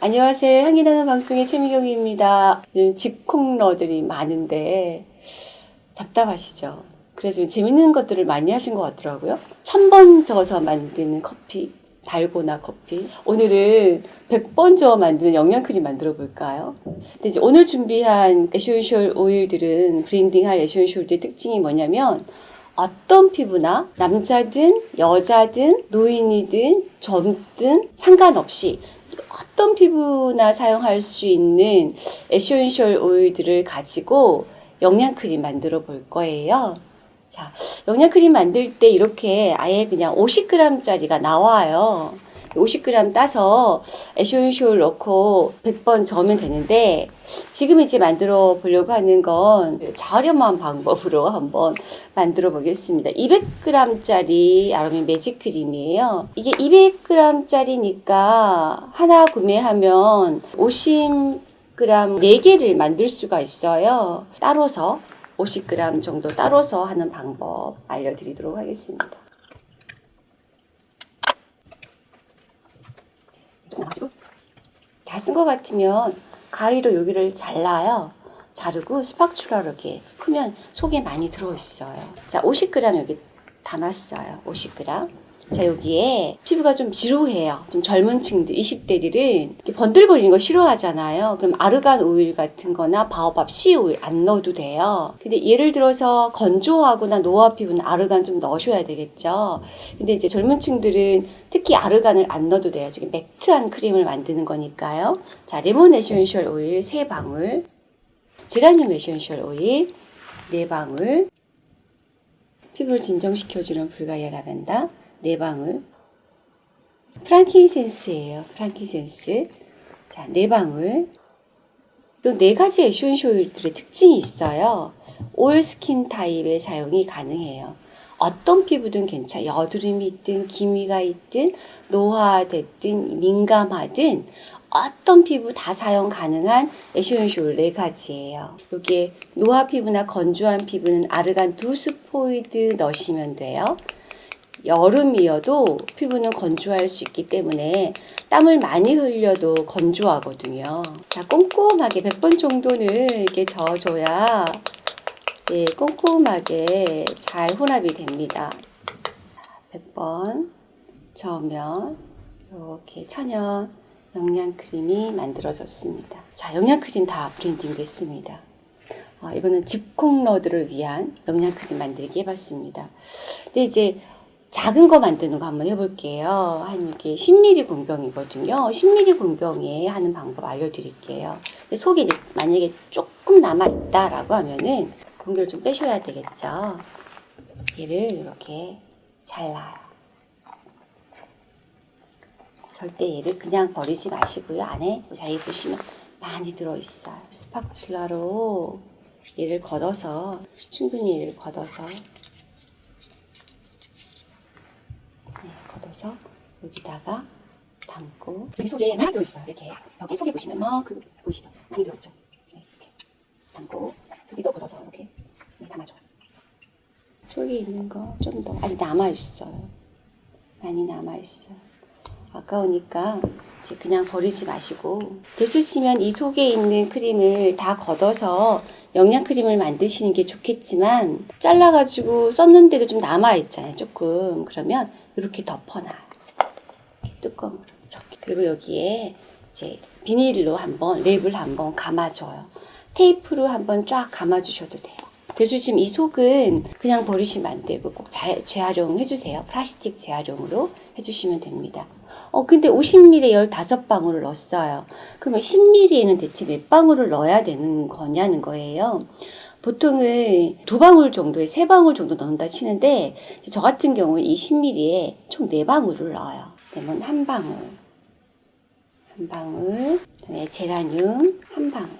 안녕하세요. 향기 나는 방송의 최미경입니다. 요즘 집콕러들이 많은데 답답하시죠? 그래서 좀 재밌는 것들을 많이 하신 것 같더라고요. 천번 저어서 만드는 커피, 달고나 커피. 오늘은 100번 저어 만드는 영양크림 만들어 볼까요? 근데 이제 오늘 준비한 에센셜 오일들은 블렌딩할 에센셜 오일의 특징이 뭐냐면 어떤 피부나 남자든 여자든 노인이든 젊든 상관없이 어떤 피부나 사용할 수 있는 에센셜 오일들을 가지고 영양크림 만들어 볼 거예요. 자, 영양크림 만들 때 이렇게 아예 그냥 50g짜리가 나와요. 50g 따서 에센셜 넣고 100번 저으면 되는데 지금 이제 만들어 보려고 하는 건 저렴한 방법으로 한번 만들어 보겠습니다. 200g짜리 아로마 매직 크림이에요. 이게 200g짜리니까 하나 구매하면 50g 4개를 만들 수가 있어요. 따로서 50g 정도 따로서 하는 방법 알려드리도록 하겠습니다. 나가지고 다 쓴 것 같으면 가위로 여기를 잘라요. 자르고 스파츌라로 이렇게 풀면 속에 많이 들어있어요. 자, 50g 여기 담았어요. 50g. 자, 여기에 피부가 좀 지루해요. 좀 젊은 층들, 20대들은 이렇게 번들거리는 거 싫어하잖아요. 그럼 아르간 오일 같은 거나 바오밥 C 오일 안 넣어도 돼요. 근데 예를 들어서 건조하거나 노화 피부는 아르간 좀 넣으셔야 되겠죠. 근데 이제 젊은 층들은 특히 아르간을 안 넣어도 돼요. 지금 매트한 크림을 만드는 거니까요. 자, 레몬 에센셜 오일 3방울, 제라늄 에센셜 오일 4방울, 피부를 진정시켜주는 불가리아 라벤더 네 방울. 프랑킨센스예요. 프랑킨센스. 자, 네 방울. 이 네 가지 에센셜 오일들의 특징이 있어요. all skin type의 사용이 가능해요. 어떤 피부든 괜찮아. 여드름이 있든 기미가 있든 노화됐든 민감하든 어떤 피부 다 사용 가능한 오일 네 가지예요. 여기에 노화 피부나 건조한 피부는 아르간 두 스포이드 넣으시면 돼요. 여름이어도 피부는 건조할 수 있기 때문에 땀을 많이 흘려도 건조하거든요. 자, 꼼꼼하게 100번 정도는 이렇게 저어줘야 예, 꼼꼼하게 잘 혼합이 됩니다. 100번 저으면 이렇게 천연 영양크림이 만들어졌습니다. 자, 영양크림 다 블렌딩 됐습니다. 어, 이거는 집콕러들을 위한 영양크림 만들기 해봤습니다. 근데 이제 작은 거 만드는 거 한번 해볼게요. 한 이렇게 10ml 공병이거든요. 10ml 공병에 하는 방법 알려드릴게요. 속에 이제 만약에 조금 남아있다라고 하면은 공기를 좀 빼셔야 되겠죠. 얘를 이렇게 잘라요. 절대 얘를 그냥 버리지 마시고요. 안에 자기 보시면 많이 들어있어요. 스파츌라로 얘를 걷어서 충분히 얘를 걷어서 네, 걷어서 여기다가 담고 여기 속에 많이 들어있어요. 이렇게 여기 속에 보시면 뭐그 보이시죠? 많이 들어있죠. 네, 이렇게 담고 속에 또 걷어서 이렇게 네, 담아줘. 속에 있는 거 좀 더 아직 남아 있어요. 많이 남아 있어요. 아까우니까 그냥 버리지 마시고. 되수시면 이 속에 있는 크림을 다 걷어서 영양 크림을 만드시는 게 좋겠지만 잘라가지고 썼는데도 좀 남아 있잖아요 조금. 그러면 이렇게 덮어놔요 뚜껑으로 이렇게. 그리고 여기에 이제 비닐로 한번 랩을 한번 감아줘요. 테이프로 한번 쫙 감아주셔도 돼요 대수심 이 속은 그냥 버리시면 안 되고 꼭 자, 재활용 해 주세요 플라스틱 재활용으로 해주시면 됩니다 어, 근데 50ml에 15방울을 넣었어요. 그러면 10ml에는 대체 몇 방울을 넣어야 되는 거냐는 거예요. 보통은 두 방울 정도에 세 방울 정도 넣는다 치는데 저 같은 경우에 이 10ml에 총 네 방울을 넣어요. 레몬 한 방울, 한 방울, 그다음에 제라늄 한 방울,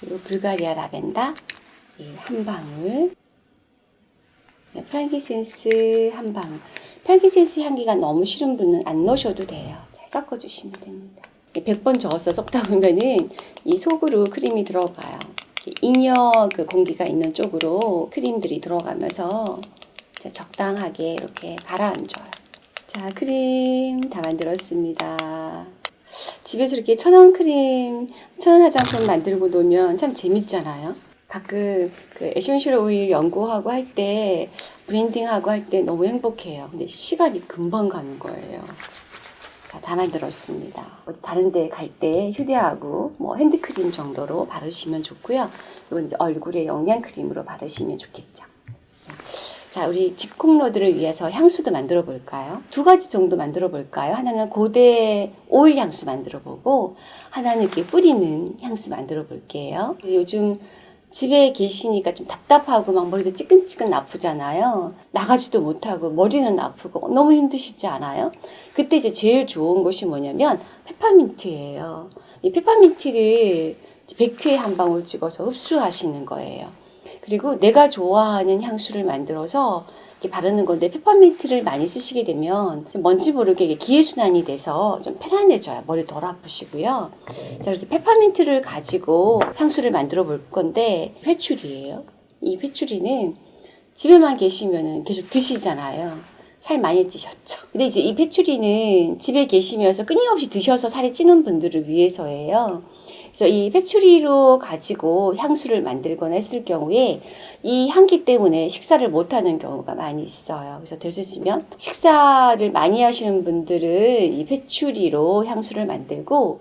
그리고 불가리아 라벤더 예, 한 방울, 네, 프랑키센스 한 방울. 프랑키센스 향기가 너무 싫은 분은 안 넣으셔도 돼요. 잘 섞어주시면 됩니다. 100번 저어서 섞다 보면은 이 속으로 크림이 들어가요. 잉여 그 공기가 있는 쪽으로 크림들이 들어가면서 적당하게 이렇게 가라앉아요. 자, 크림 다 만들었습니다. 집에서 이렇게 천연 크림, 천연 화장품 만들고 놀면 참 재밌잖아요. 가끔 그 에센셜 오일 연구하고 할 때, 블렌딩하고 할 때 너무 행복해요. 근데 시간이 금방 가는 거예요. 자, 다 만들었습니다. 어디 다른 데 갈 때 휴대하고 뭐 핸드크림 정도로 바르시면 좋고요. 이건 이제 얼굴에 영양크림으로 바르시면 좋겠죠. 자, 우리 집콕로드를 위해서 향수도 만들어 볼까요? 두 가지 정도 만들어 볼까요? 하나는 고대 오일 향수 만들어 보고, 하나는 이렇게 뿌리는 향수 만들어 볼게요. 요즘 집에 계시니까 좀 답답하고 막 머리도 찌끈찌끈 아프잖아요. 나가지도 못하고 머리는 아프고 너무 힘드시지 않아요? 그때 이제 제일 좋은 것이 뭐냐면 페퍼민트예요. 이 페퍼민트를 100회에 한 방울 찍어서 흡수하시는 거예요. 그리고 내가 좋아하는 향수를 만들어서 이렇게 바르는 건데 페퍼민트를 많이 쓰시게 되면 좀 먼지 모르게 기회순환이 돼서 좀 편안해져요. 머리 덜 아프시고요. 자, 그래서 페퍼민트를 가지고 향수를 만들어 볼 건데 회추리예요. 이 회추리는 집에만 계시면은 계속 드시잖아요. 살 많이 찌셨죠. 근데 이제 이 페추리는 집에 계시면서 끊임없이 드셔서 살이 찌는 분들을 위해서예요. 그래서 이 페추리로 가지고 향수를 만들거나 했을 경우에 이 향기 때문에 식사를 못하는 경우가 많이 있어요. 그래서 될 수 있으면 식사를 많이 하시는 분들은 이 페추리로 향수를 만들고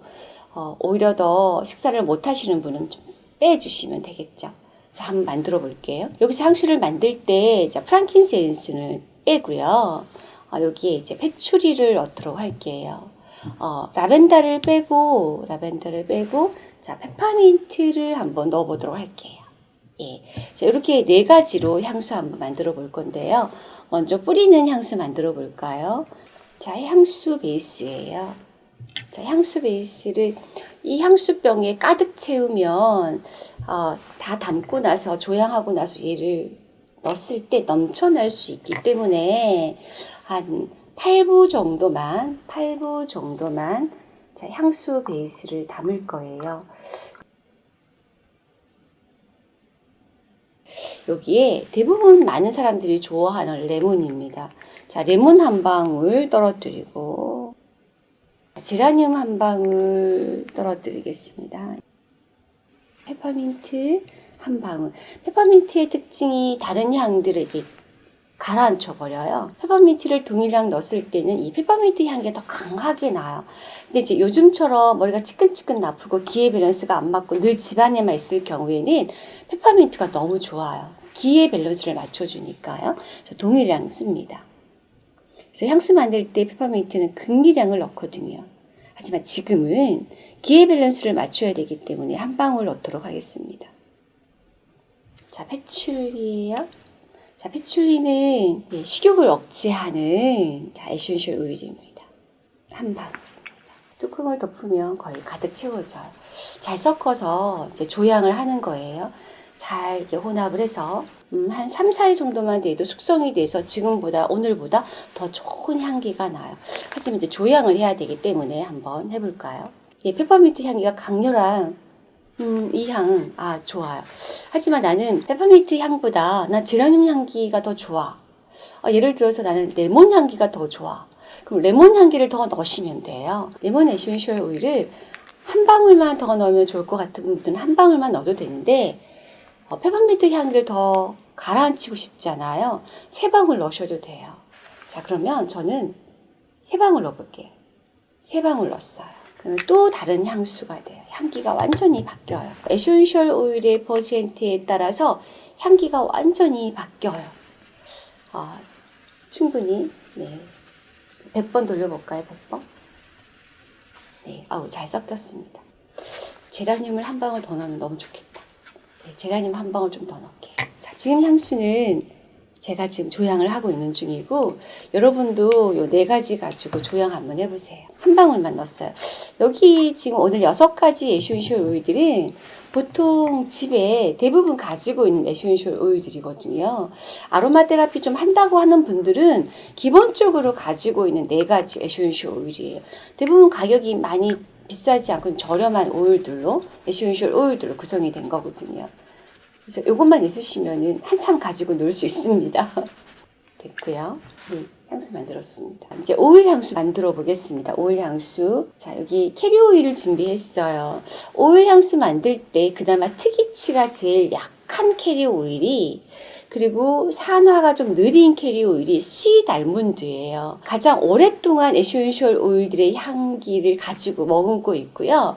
어, 오히려 더 식사를 못 하시는 분은 좀 빼주시면 되겠죠. 자, 한번 만들어 볼게요. 여기서 향수를 만들 때 자, 프랑킨센스는 빼고요. 어, 여기에 이제 페추리를 넣도록 할게요. 어, 라벤더를 빼고 라벤더를 빼고 자 페퍼민트를 한번 넣어 보도록 할게요. 예, 자 이렇게 네 가지로 향수 한번 만들어 볼 건데요. 먼저 뿌리는 향수 만들어 볼까요? 자 향수 베이스예요. 자 향수 베이스를 이 향수병에 가득 채우면 어, 다 담고 나서 조향하고 나서 얘를 넣었을 때 넘쳐날 수 있기 때문에 한 8부 정도만, 8부 정도만 자, 향수 베이스를 담을 거예요. 여기에 대부분 많은 사람들이 좋아하는 레몬입니다. 자, 레몬 한 방울 떨어뜨리고 제라늄 한 방울 떨어뜨리겠습니다. 페퍼민트 한 방울. 페퍼민트의 특징이 다른 향들을 이렇게 가라앉혀 버려요. 페퍼민트를 동일량 넣었을 때는 이 페퍼민트 향기가 더 강하게 나요. 근데 이제 요즘처럼 머리가 지끈지끈 아프고 기의 밸런스가 안 맞고 늘 집안에만 있을 경우에는 페퍼민트가 너무 좋아요. 기의 밸런스를 맞춰주니까요. 저 동일량 씁니다. 그래서 향수 만들 때 페퍼민트는 극미량을 넣거든요. 하지만 지금은 기의 밸런스를 맞춰야 되기 때문에 한 방울 넣도록 하겠습니다. 자, 패츄리예요. 자, patchouli는 예, 식욕을 억제하는 자, 에센셜 오일입니다. 한 방울입니다. 뚜껑을 덮으면 거의 가득 채워져요. 잘 섞어서 이제 조향을 하는 거예요. 잘 이렇게 혼합을 해서 음, 한 3, 4일 정도만 돼도 숙성이 돼서 지금보다 오늘보다 더 좋은 향기가 나요. 하지만 이제 조향을 해야 되기 때문에 한번 해볼까요? 예, 페퍼민트 향기가 강렬한 음, 이 향, 아, 좋아요. 하지만 나는 페퍼민트 향보다 난 제라늄 향기가 더 좋아. 어, 예를 들어서 나는 레몬 향기가 더 좋아. 그럼 레몬 향기를 더 넣으시면 돼요. 레몬 에센셜 오일을 한 방울만 더 넣으면 좋을 것 같은 분들은 한 방울만 넣어도 되는데 어, 페퍼민트 향기를 더 가라앉히고 싶잖아요. 세 방울 넣으셔도 돼요. 자, 그러면 저는 세 방울 넣어볼게요. 세 방울 넣었어요. 또 다른 향수가 돼요. 향기가 완전히 바뀌어요. 에센셜 오일의 퍼센트에 따라서 향기가 완전히 바뀌어요. 어, 충분히 네. 100번 돌려볼까요? 100번? 네, 아우 잘 섞였습니다. 제라늄을 한 방울 더 넣으면 너무 좋겠다. 네, 제라늄 한 방울 좀 더 넣을게요. 자, 지금 향수는 제가 지금 조향을 하고 있는 중이고 여러분도 요 네 가지 가지고 조향 한번 해보세요. 한 방울만 넣었어요. 여기 지금 오늘 여섯 가지 에센셜 오일들은 보통 집에 대부분 가지고 있는 에센셜 오일들이거든요. 아로마 테라피 좀 한다고 하는 분들은 기본적으로 가지고 있는 네 가지 에센셜 오일이에요. 대부분 가격이 많이 비싸지 않고 저렴한 오일들로 에센셜 오일들로 구성이 된 거거든요. 그래서 이것만 있으시면은 한참 가지고 놀 수 있습니다. 됐고요. 음, 향수 만들었습니다. 이제 오일 향수 만들어 보겠습니다. 오일 향수. 자, 여기 캐리어 오일을 준비했어요. 오일 향수 만들 때 그나마 특이취가 제일 약한 캐리어 오일이 그리고 산화가 좀 느린 캐리어 오일이 sweet almond예요. 가장 오랫동안 에센셜 오일들의 향기를 가지고 머금고 있고요.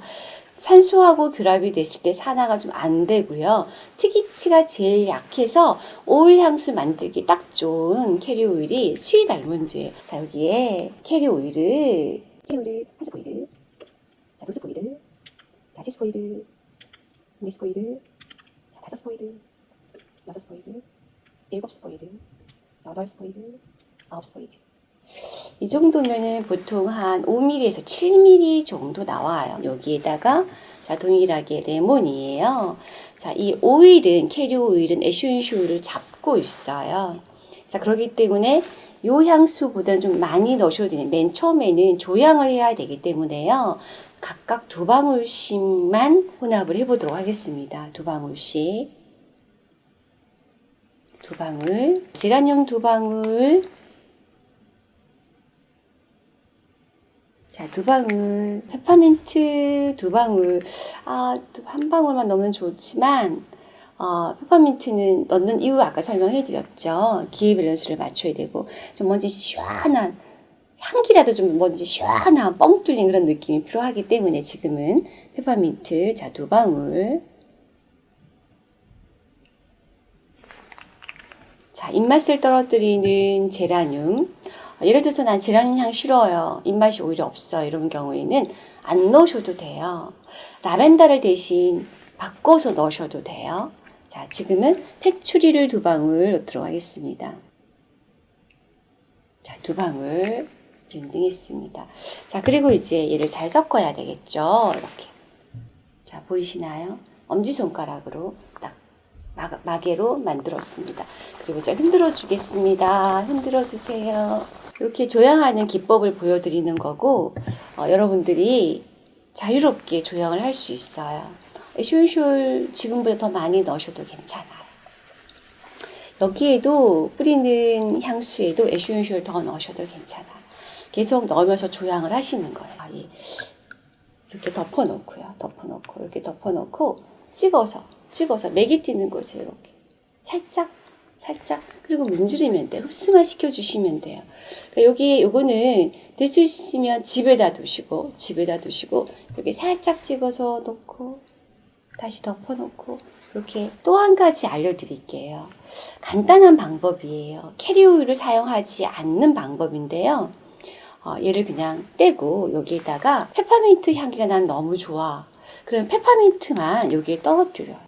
산소하고 결합이 됐을 때 산화가 좀 안 되고요. 특이취가 제일 약해서 오일 향수 만들기 딱 좋은 캐리어 오일이 sweet almond예요. 자 여기에 캐리어 오일을 캐리어 오일을 한 스포이드, 자 두 스포이드, 자 세 스포이드, 네 스포이드, 자 다섯 스포이드, 여섯 스포이드, 일곱 스포이드, 여덟 스포이드, 아홉 스포이드. 이 정도면은 보통 한 5ml에서 7ml 정도 나와요. 여기에다가 자 동일하게 레몬이에요. 자 이 오일은 캐리어 오일은 오일을 잡고 있어요. 자 그렇기 때문에 요 향수보다는 좀 많이 넣으셔도 돼요. 맨 처음에는 조향을 해야 되기 때문에요. 각각 두 방울씩만 혼합을 해보도록 하겠습니다. 두 방울씩. 두 방울. 제라늄 두 방울. 자, 두 방울, 페퍼민트 두 방울, 아, 한 방울만 넣으면 좋지만, 어, 페퍼민트는 넣는 이유 아까 설명해 드렸죠. 기의 밸런스를 맞춰야 되고, 좀 뭔지 시원한, 향기라도 좀 뭔지 시원한 뻥 뚫린 그런 느낌이 필요하기 때문에 지금은 페퍼민트, 자, 두 방울. 자, 입맛을 떨어뜨리는 제라늄. 예를 들어서 난 제라늄 향 싫어요. 입맛이 오히려 없어. 이런 경우에는 안 넣으셔도 돼요. 라벤더를 대신 바꿔서 넣으셔도 돼요. 자, 지금은 패추리를 두 방울 넣도록 하겠습니다. 자, 두 방울 블렌딩했습니다. 자, 그리고 이제 얘를 잘 섞어야 되겠죠. 이렇게. 자, 보이시나요? 엄지손가락으로 딱 마, 마개로 만들었습니다. 그리고 이제 흔들어 주겠습니다. 흔들어 주세요. 이렇게 조향하는 기법을 보여드리는 거고 어, 여러분들이 자유롭게 조향을 할 수 있어요. 에센셜 지금보다 더 많이 넣으셔도 괜찮아요. 여기에도 뿌리는 향수에도 에센셜 더 넣으셔도 괜찮아요. 계속 넣으면서 조향을 하시는 거예요. 이- 이렇게 덮어놓고요. 덮어놓고 이렇게 덮어놓고 찍어서 찍어서 맥이 뛰는 곳에 이렇게 살짝 살짝 그리고 문지르면 돼요. 흡수만 시켜주시면 돼요. 그러니까 여기 요거는 될 수 있으면 집에다 두시고 집에다 두시고 이렇게 살짝 찍어서 놓고 다시 덮어놓고 이렇게 또 한 가지 알려드릴게요. 간단한 방법이에요. 캐리오일을 사용하지 않는 방법인데요. 어, 얘를 그냥 떼고 여기에다가 페퍼민트 향기가 난 너무 좋아. 그럼 페퍼민트만 여기에 떨어뜨려요.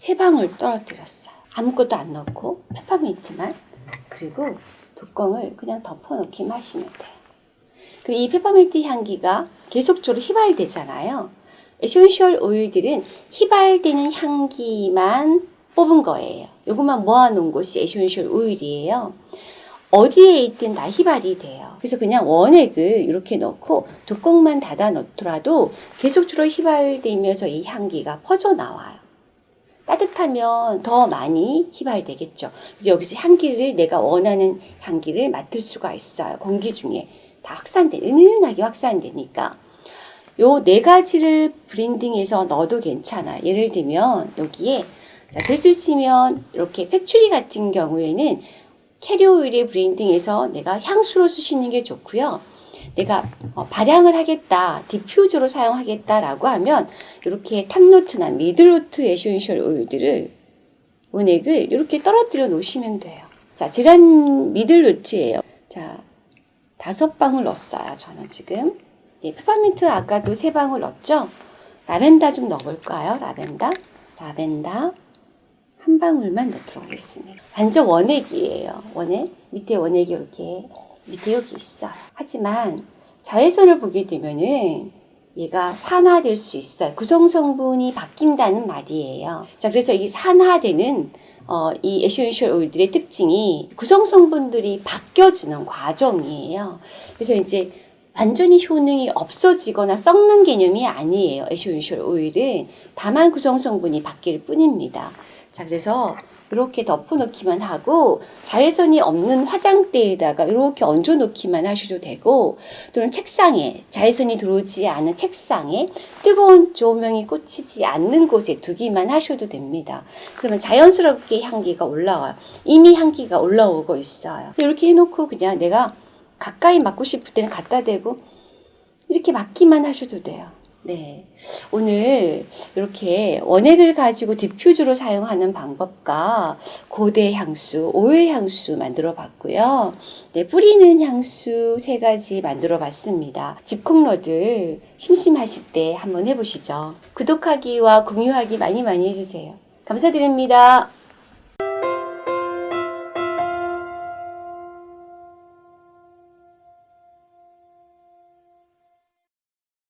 세 방울 떨어뜨렸어요. 아무것도 안 넣고 페퍼민트만 그리고 뚜껑을 그냥 덮어놓기만 하시면 돼요. 그 이 페퍼민트 향기가 계속적으로 휘발되잖아요. 에센셜 오일들은 휘발되는 향기만 뽑은 거예요. 이것만 모아놓은 것이 에센셜 오일이에요. 어디에 있든 다 휘발이 돼요. 그래서 그냥 원액을 이렇게 넣고 뚜껑만 닫아 놓더라도 계속적으로 휘발되면서 이 향기가 퍼져 나와요. 따뜻하면 더 많이 휘발되겠죠. 그래서 여기서 향기를 내가 원하는 향기를 맡을 수가 있어요. 공기 중에 다 확산돼, 은은하게 확산되니까. 요 네 가지를 브랜딩해서 넣어도 괜찮아. 예를 들면 여기에 자, 될수 있으면 이렇게 패추리 같은 경우에는 캐리오일에 브랜딩해서 내가 향수로 쓰시는 게 좋고요. 내가 어, 발향을 하겠다, diffuser로 사용하겠다라고 하면 이렇게 탑노트나 미들노트 에센셜 오일들을 원액을 이렇게 떨어뜨려 놓으시면 돼요. 자, 제라늄 middle note예요. 자, 다섯 방울 넣었어요. 저는 지금. 네, 페퍼민트 아까도 세 방울 넣었죠? 라벤더 좀 넣어볼까요? 라벤더, 라벤더 한 방울만 넣도록 하겠습니다. 완전 원액이에요. 원액 밑에 원액이 이렇게 밑에 여기 있어요. 하지만 자외선을 보게 되면은 얘가 산화될 수 있어요. 구성 성분이 바뀐다는 말이에요. 자, 그래서 이 산화되는 어, 이 essential oil들의 특징이 구성 성분들이 바뀌어지는 과정이에요. 그래서 이제 완전히 효능이 없어지거나 썩는 개념이 아니에요. essential oil은 다만 구성 성분이 바뀔 뿐입니다. 자, 그래서 이렇게 덮어놓기만 하고 자외선이 없는 화장대에다가 이렇게 얹어놓기만 하셔도 되고 또는 책상에 자외선이 들어오지 않은 책상에 뜨거운 조명이 꽂히지 않는 곳에 두기만 하셔도 됩니다. 그러면 자연스럽게 향기가 올라와요. 이미 향기가 올라오고 있어요. 이렇게 해놓고 그냥 내가 가까이 맡고 싶을 때는 갖다 대고 이렇게 맡기만 하셔도 돼요. 네. 오늘 이렇게 원액을 가지고 디퓨저로 사용하는 방법과 고대 향수, 오일 향수 만들어 봤고요. 네, 뿌리는 향수 세 가지 만들어 봤습니다. 집콕러들 심심하실 때 한번 해보시죠. 구독하기와 공유하기 많이 많이 해주세요. 감사드립니다.